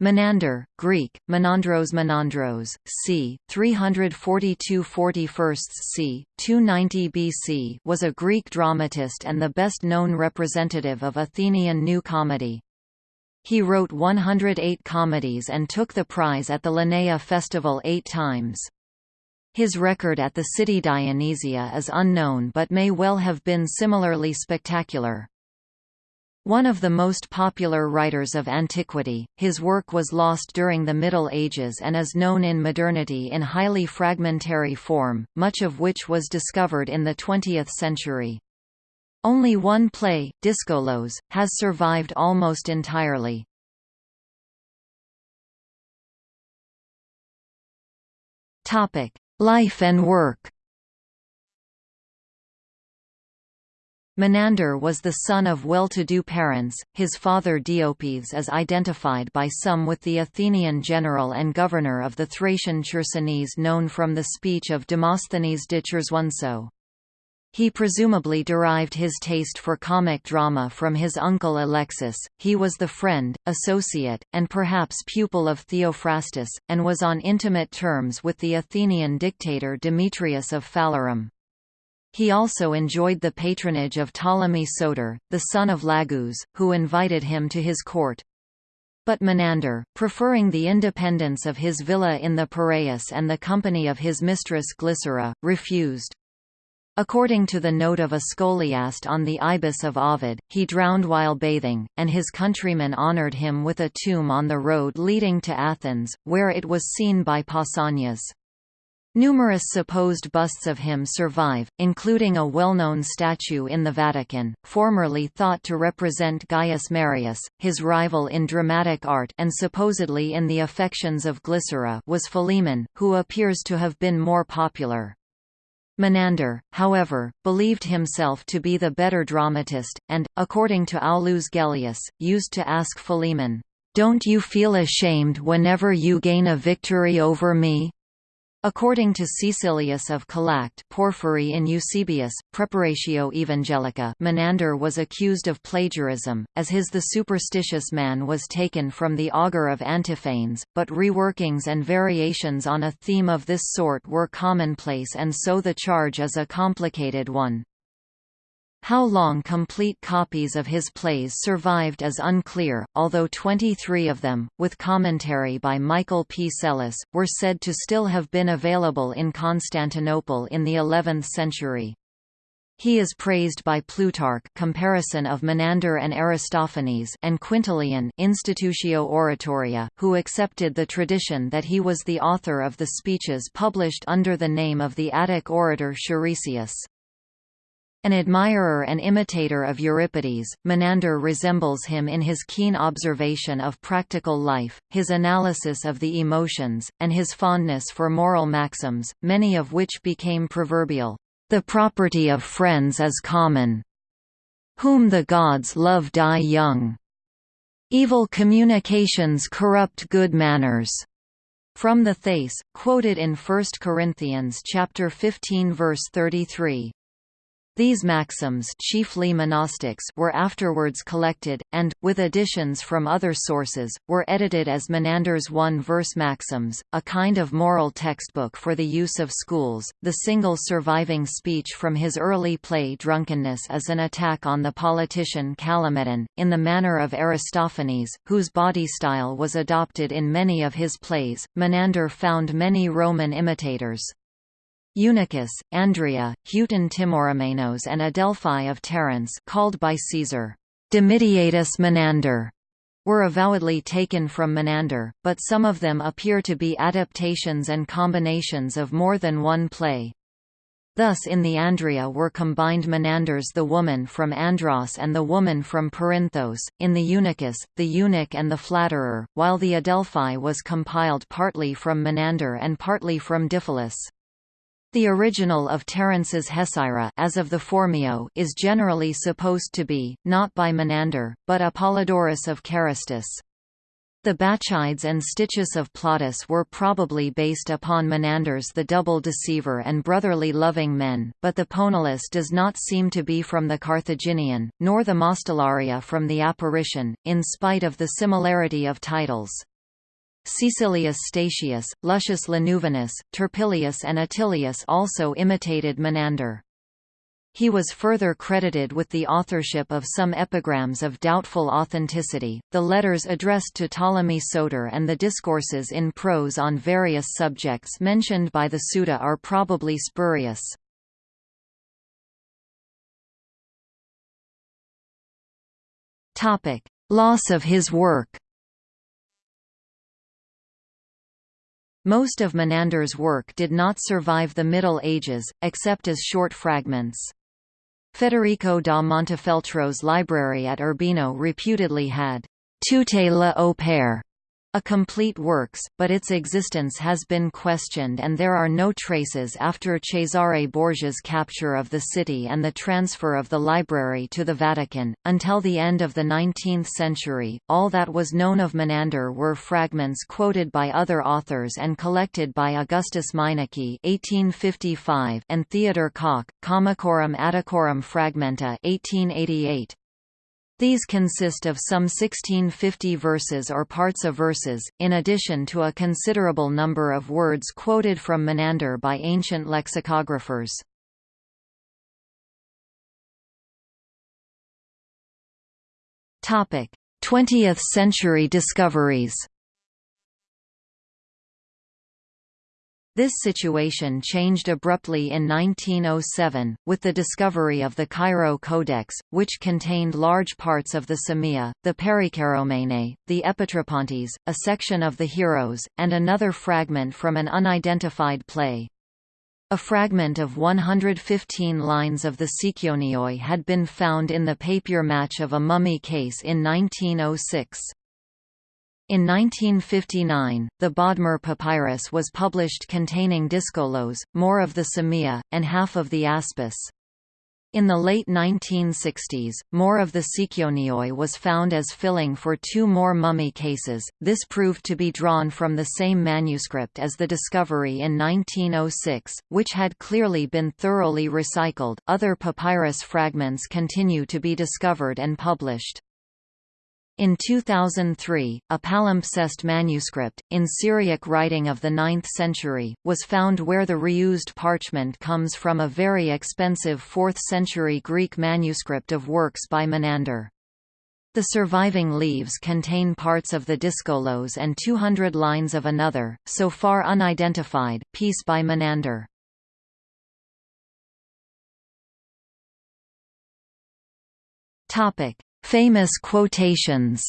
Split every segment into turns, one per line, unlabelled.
Menander, Greek, Menandros Menandros, c. 342 41 c. 290 BC was a Greek dramatist and the best-known representative of Athenian New Comedy. He wrote 108 comedies and took the prize at the Lenaea Festival eight times. His record at the city Dionysia is unknown but may well have been similarly spectacular. One of the most popular writers of antiquity, his work was lost during the Middle Ages and is known in modernity in highly fragmentary form, much of which was discovered in the 20th century. Only one play, Dyskolos, has survived almost entirely. Life and work Menander was the son of well-to-do parents, his father Diopeithes is identified by some with the Athenian general and governor of the Thracian Chersonese known from the speech of Demosthenes de Chersoneso. He presumably derived his taste for comic drama from his uncle Alexis, he was the friend, associate, and perhaps pupil of Theophrastus, and was on intimate terms with the Athenian dictator Demetrius of Phalerum. He also enjoyed the patronage of Ptolemy Soter, the son of Lagus, who invited him to his court. But Menander, preferring the independence of his villa in the Piraeus and the company of his mistress Glycera, refused. According to the note of a scholiast on the Ibis of Ovid, he drowned while bathing, and his countrymen honoured him with a tomb on the road leading to Athens, where it was seen by Pausanias. Numerous supposed busts of him survive, including a well-known statue in the Vatican, formerly thought to represent Gaius Marius, his rival in dramatic art and supposedly in the affections of Glycera was Philemon, who appears to have been more popular. Menander, however, believed himself to be the better dramatist, and, according to Aulus Gellius, used to ask Philemon, "'Don't you feel ashamed whenever you gain a victory over me?' According to Caecilius of Calacte Porphyry in Eusebius, Praeparatio Evangelica Menander was accused of plagiarism, as his The Superstitious Man was taken from the Augur of Antiphanes, but reworkings and variations on a theme of this sort were commonplace and so the charge is a complicated one. How long complete copies of his plays survived is unclear, although 23 of them, with commentary by Michael P. Psellus, were said to still have been available in Constantinople in the 11th century. He is praised by Plutarch comparison of Menander and Aristophanes and Quintilian Institutio Oratoria, who accepted the tradition that he was the author of the speeches published under the name of the Attic orator Charisius. An admirer and imitator of Euripides, Menander resembles him in his keen observation of practical life, his analysis of the emotions, and his fondness for moral maxims, many of which became proverbial. The property of friends is common. Whom the gods love die young. Evil communications corrupt good manners. From the Thais, quoted in 1 Corinthians chapter 15 verse 33. These maxims chiefly monostichs were afterwards collected, and, with additions from other sources, were edited as Menander's one-verse maxims, a kind of moral textbook for the use of schools. The single surviving speech from his early play Drunkenness is an attack on the politician Callimedon, in the manner of Aristophanes, whose body style was adopted in many of his plays. Menander found many Roman imitators. Eunuchus, Andria, Heauton Timorumenos and Adelphi of Terence called by Caesar, Dimidiatus Menander, were avowedly taken from Menander, but some of them appear to be adaptations and combinations of more than one play. Thus in the Andria were combined Menander's The Woman from Andros and The Woman from Perinthos, in the Eunuchus, The Eunuch and the Flatterer, while the Adelphi was compiled partly from Menander and partly from Diphilus. The original of Terence's Hecyra as of the Phormio is generally supposed to be, not by Menander, but Apollodorus of Carystus. The Bacchides and Stichus of Plautus were probably based upon Menander's The Double Deceiver and Brotherly Loving Men, but the Poenulus does not seem to be from the Carthaginian, nor the Mostellaria from the Apparition, in spite of the similarity of titles. Caecilius Statius, Luscius Lanuvinus, Turpilius and Atilius also imitated Menander. He was further credited with the authorship of some epigrams of doubtful authenticity, the letters addressed to Ptolemy Soter and the discourses in prose on various subjects mentioned by the Suda are probably spurious. Loss of his work Most of Menander's work did not survive the Middle Ages, except as short fragments. Federico da Montefeltro's library at Urbino reputedly had «tutte le opere» a complete works, but its existence has been questioned and there are no traces after Cesare Borgia's capture of the city and the transfer of the library to the Vatican. Until the end of the 19th century, all that was known of Menander were fragments quoted by other authors and collected by Augustus Meineke (1855) and Theodor Kock, Comicorum Atticorum Fragmenta (1888). These consist of some 1650 verses or parts of verses, in addition to a considerable number of words quoted from Menander by ancient lexicographers. Topic: 20th century discoveries. This situation changed abruptly in 1907, with the discovery of the Cairo Codex, which contained large parts of the Samia, the Perikeiromene, the Epitrepontes, a section of the Heroes, and another fragment from an unidentified play. A fragment of 115 lines of the Sikionioi had been found in the papier mâché of a mummy case in 1906. In 1959, the Bodmer Papyrus was published containing Dyskolos, more of the Samia, and half of the Aspis. In the late 1960s, more of the Sikionioi was found as filling for two more mummy cases. This proved to be drawn from the same manuscript as the discovery in 1906, which had clearly been thoroughly recycled. Other papyrus fragments continue to be discovered and published. In 2003, a palimpsest manuscript, in Syriac writing of the 9th century, was found where the reused parchment comes from a very expensive 4th century Greek manuscript of works by Menander. The surviving leaves contain parts of the Dyskolos and 200 lines of another, so far unidentified, piece by Menander. Topic: Famous quotations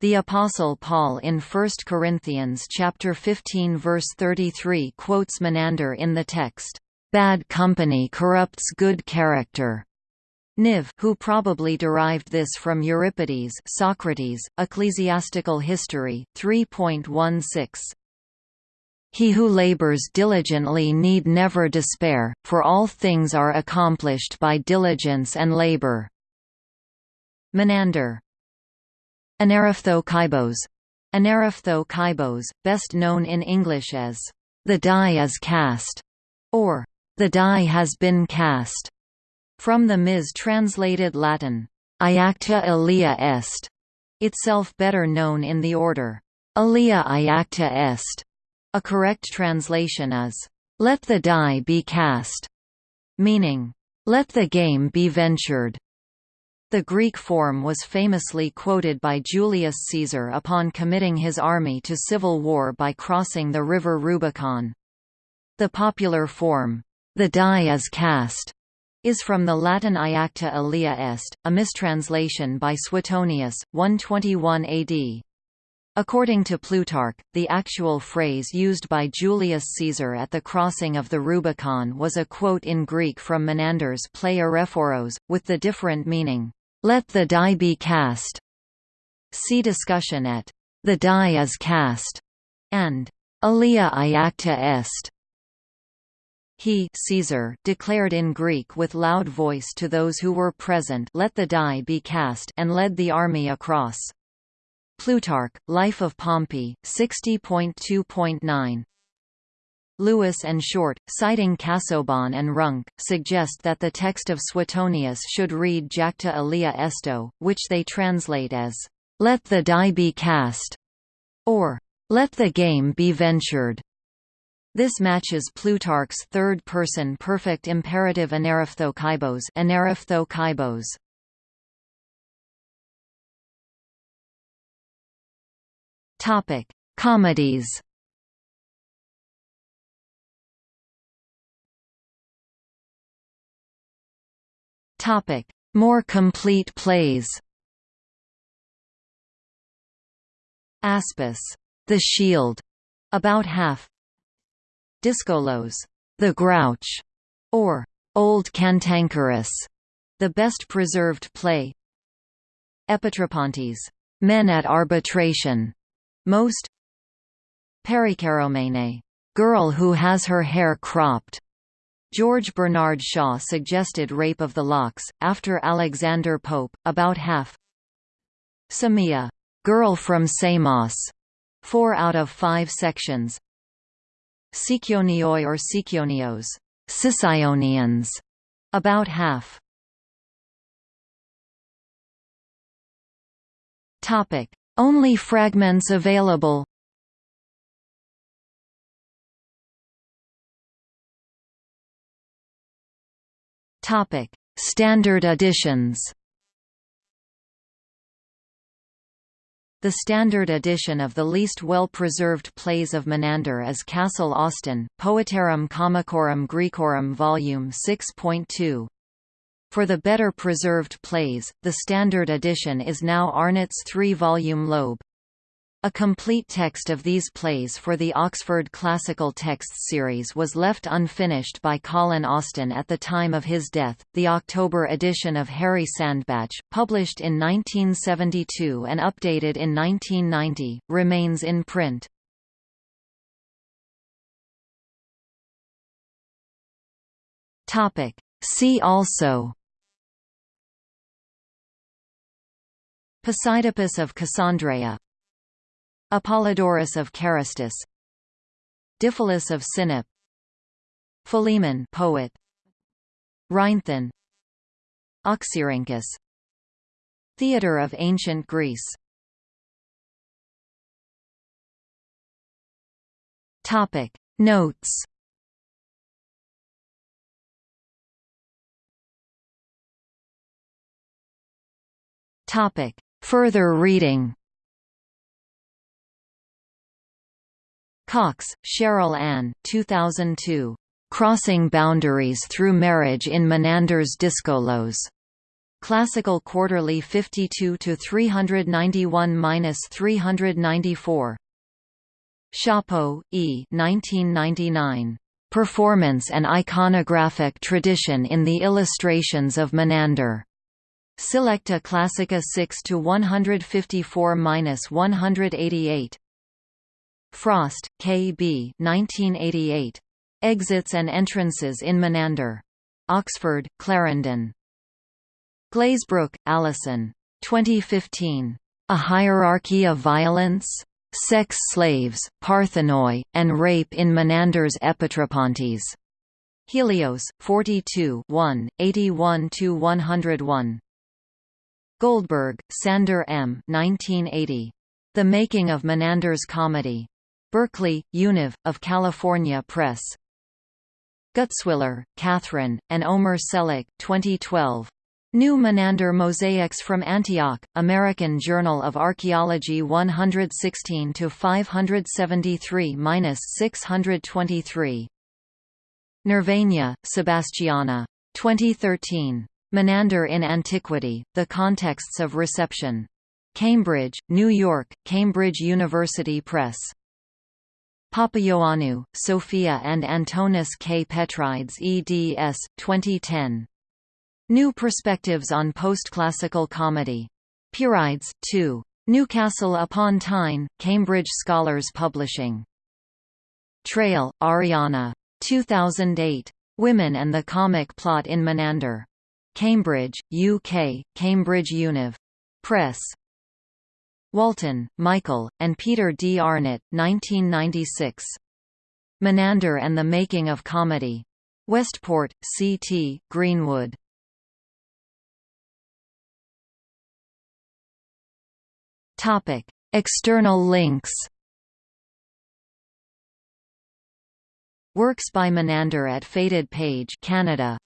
The Apostle Paul in 1 Corinthians chapter 15 verse 33 quotes Menander in the text, "Bad company corrupts good character." Niv who probably derived this from Euripides Socrates, Ecclesiastical History, 3.16. He who labors diligently need never despair, for all things are accomplished by diligence and labor. Menander. Anerriphtho Kybos. Anerriphtho Kybos, best known in English as, "...the die is cast", or, "...the die has been cast", from the mis-translated Latin, Iacta alea est, itself better known in the order, Alea iacta est, a correct translation is, "...let the die be cast", meaning, "...let the game be ventured". The Greek form was famously quoted by Julius Caesar upon committing his army to civil war by crossing the river Rubicon. The popular form, "...the die is cast", is from the Latin iacta alea est, a mistranslation by Suetonius, 121 AD. According to Plutarch, the actual phrase used by Julius Caesar at the crossing of the Rubicon was a quote in Greek from Menander's play Arrhephoros, with the different meaning, "'Let the die be cast' See discussion at "'The die is cast' and "'Alea iacta est' He Caesar declared in Greek with loud voice to those who were present let the die be cast and led the army across. Plutarch, Life of Pompey, 60.2.9 Lewis and Short, citing Casaubon and Ruhnken, suggest that the text of Suetonius should read Jacta alea esto, which they translate as, "'Let the die be cast' or "'Let the game be ventured' This matches Plutarch's third-person perfect imperative anerriphtho kybos. Topic: Comedies. Topic: More complete plays. Aspis, The Shield, about half. Dyskolos, The Grouch, or Old Cantankerous, the best preserved play. Epitrepontes, Men at Arbitration, most. Perikeiromene, Girl who has her hair cropped. George Bernard Shaw suggested Rape of the Locks, after Alexander Pope, about half. Samia, Girl from Samos, four out of five sections. Sikionioi or Sikionios, Sicionians, about half. Topic: Only fragments available. Topic: Standard editions. The standard edition of the least well-preserved plays of Menander is Kassel Austin, Poetarum Comicorum Graecorum Vol. 6.2. For the better preserved plays, the standard edition is now Arnott's three-volume Loeb. A complete text of these plays for the Oxford Classical Texts series was left unfinished by Colin Austin at the time of his death. The October edition of Harry Sandbach, published in 1972 and updated in 1990, remains in print. Topic: See also Posidippus of Cassandreia Apollodorus of Carystus Diphilus of Sinope Philemon poet Rhinthon Oxyrhynchus Theatre of Ancient Greece. Topic. Notes Topic Further reading Cox, Cheryl Ann 2002. Crossing Boundaries Through Marriage in Menander's Dyskolos. Classical Quarterly 52-391-394. Csapo, E. 1999. Performance and Iconographic Tradition in the Illustrations of Menander. Selecta Classica 6 to 154-188. Frost, K. B. 1988. Exits and Entrances in Menander. Oxford, Clarendon. Glazebrook, Alison. 2015. A Hierarchy of Violence? Sex Slaves, Parthenoi, and Rape in Menander's Epitrepontes. Helios, 42 1, 81–101. Goldberg, Sander M. 1980. The Making of Menander's Comedy. Berkeley, Univ, of California Press. Gutzwiller, Catherine, and Omer Çelik 2012. New Menander Mosaics from Antioch, American Journal of Archaeology 116 573-623. Nervegna, Sebastiana. 2013. Menander in Antiquity: The Contexts of Reception. Cambridge, New York: Cambridge University Press. Papaioannou, Sophia and Antonis K. Petrides eds. 2010. New Perspectives on Postclassical Comedy. Pierides, 2. Newcastle upon Tyne, Cambridge Scholars Publishing. Traill, Ariana. 2008. Women and the Comic Plot in Menander. Cambridge, UK, Cambridge Univ. Press. Walton, Michael, and Peter D. Arnott, 1996. Menander and the Making of Comedy. Westport, C.T., Greenwood. Topic: External links. Works by Menander at Faded Page, Canada.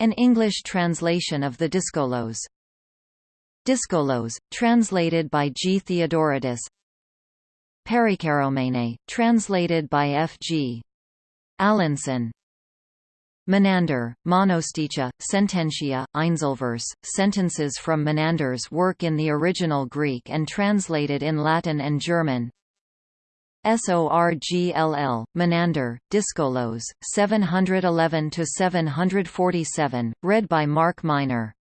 An English translation of the Dyskolos. Dyskolos, translated by G. Theodoratus. Perikeiromene, translated by F. G. Allinson. Menander, Monosticha, Sententia, Einzelverse, sentences from Menander's work in the original Greek and translated in Latin and German. Sorgll, Menander, Dyskolos, 711–747, read by Mark Miner